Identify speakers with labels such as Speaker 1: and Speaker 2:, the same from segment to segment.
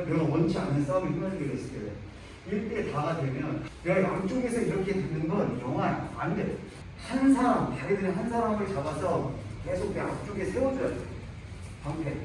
Speaker 1: 내가 원치 않는 싸움에 휘말리게 됐을 때 1대 다가 되면 내가 양쪽에서 이렇게 되는 건 영화야. 안 돼. 한 사람, 자기들이 한 사람을 잡아서 계속 내 앞쪽에 세워줘야 돼. 방패.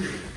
Speaker 1: Spirit.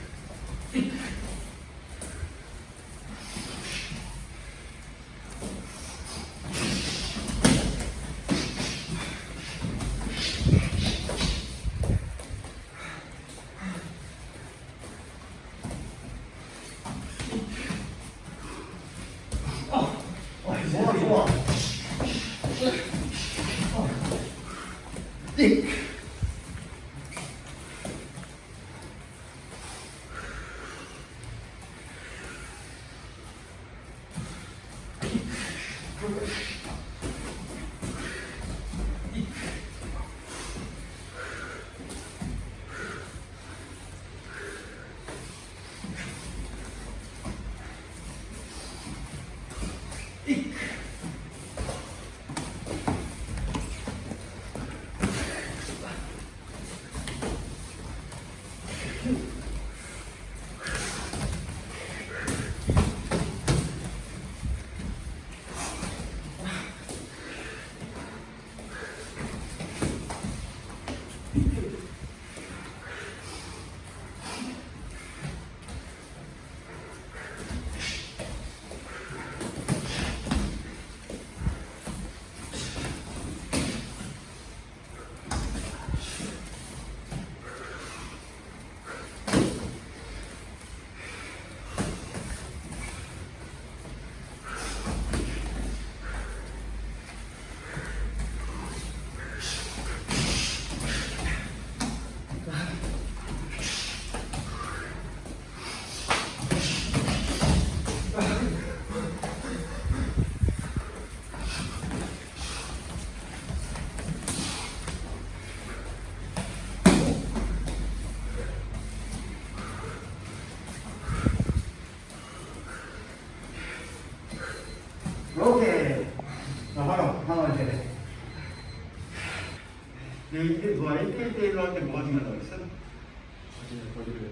Speaker 1: 뭐야? 1대1 대1로 할 때 뭐가 중요하다고 했어?
Speaker 2: 거기를 거기를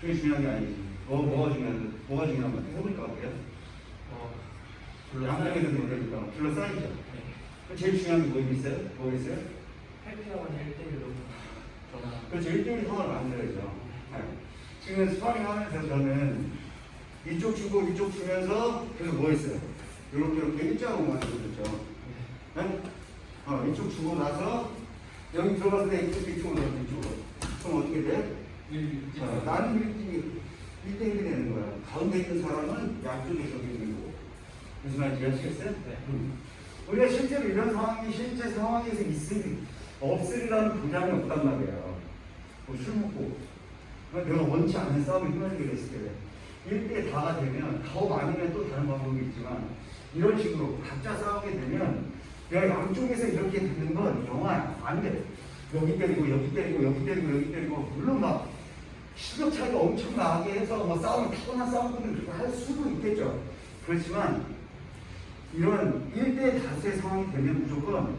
Speaker 1: 그게 중요한 게 아니지. 뭐, 뭐가 중요한, 뭐가 중요한 거야? 해보니까 어때요?
Speaker 2: 어
Speaker 1: 양쪽에서 노래니까 둘러싸이죠.
Speaker 2: 네.
Speaker 1: 그 제일 중요한 게뭐 있어요? 뭐 있어요?
Speaker 2: 팔피아원 1대1로 전화
Speaker 1: 그렇죠. 1대1 상황을 만들어야죠. 네. 지금 스파링 하면서 저는 이쪽 주고 이쪽 주면서 그래서 뭐 했어요? 이렇게 이렇게 일자로 만들어줬죠. 네? 어, 이쪽 주고 나서 여기 들어갔을 때 이쪽 이쪽으로 넣어 이쪽으로. 그럼 어떻게 돼? 어, 나는 1대1, 1대1이 되는 거야. 가운데 있는 사람은 양쪽에 저기 있는 거고. 무슨 말인지 아시겠어요?
Speaker 2: 네.
Speaker 1: 음. 우리가 실제로 이런 상황이 실제 상황에서 있으리, 없으리라는 보장이 없단 말이에요. 뭐 술 먹고. 그러니까 내가 원치 않는 싸움에 휘말리게 됐을 때 1대 다가 되면 더 많으면 또 다른 방법이 있지만 이런 식으로 각자 싸우게 되면 내가 양쪽에서 이렇게 되는 건 영화야. 안 돼. 여기 때리고 여기 때리고 여기 때리고 여기 때리고 물론 막 실력 차이가 엄청 나게 해서 뭐 싸움 타고난 그렇게 할 수도 있겠죠. 그렇지만 이런 1대 다수의 상황이 되면 무조건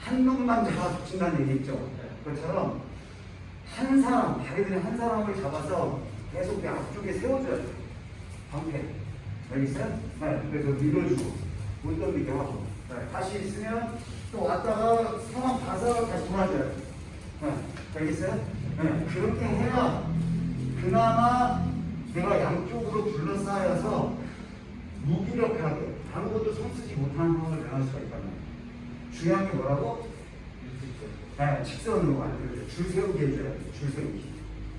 Speaker 1: 한 놈만 잡아 붙인다는 얘기 있죠. 그것처럼 한 사람, 자기들이 한 사람을 잡아서 계속 내 앞쪽에 세워줘야 돼. 방패. 알겠어요? 네, 그래서 밀어주고, 못 던지게 하고. 네, 다시 있으면 또 왔다가 상황 봐서 다시 돌아줘야 돼. 네, 알겠어요? 네, 그렇게 해야 그나마 내가 양쪽으로 둘러싸여서 무기력하게 아무것도 손쓰지 못하는 상황을 면할 수가 있단 말이에요. 중요한 게 뭐라고? 네, 직선으로 만들어줘. 줄 세우게 해줘야 돼. 줄 세우기.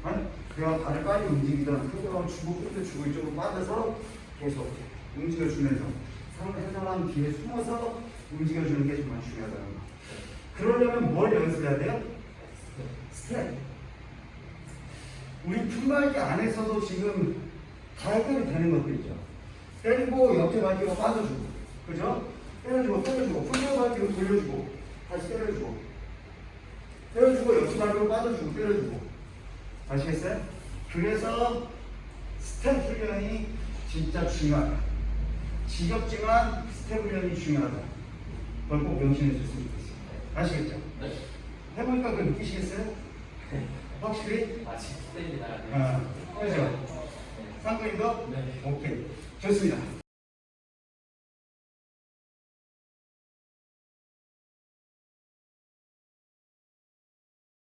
Speaker 1: 아니, 내가 발을 빨리 움직이던 상대방 주고 끝에 주고 이쪽으로 빠져서 계속 움직여주면서 상대 사람 뒤에 숨어서 움직여주는 게 정말 중요하다는 거. 그러려면 뭘 연습해야 돼요? 스텝. 우리 품발기 안에서도 지금 다 해결이 되는 것도 있죠. 때리고 옆에 발기로 빠져주고, 그죠? 때려주고, 때려주고, 풀려 발기로 돌려주고, 다시 때려주고, 때려주고, 옆에 발기로 빠져주고, 때려주고. 아시겠어요? 그래서 스텝 훈련이 진짜 중요하다. 지겹지만 스텝 훈련이 중요하다. 그걸 꼭 명심해 줬으면 좋겠어요. 아시겠죠?
Speaker 2: 네.
Speaker 1: 해보니까 그걸 느끼시겠어요? 확실히?
Speaker 2: 아, 진짜 때리다.
Speaker 1: 아, 그죠? 상권이도?
Speaker 2: 네.
Speaker 1: 오케이. 좋습니다.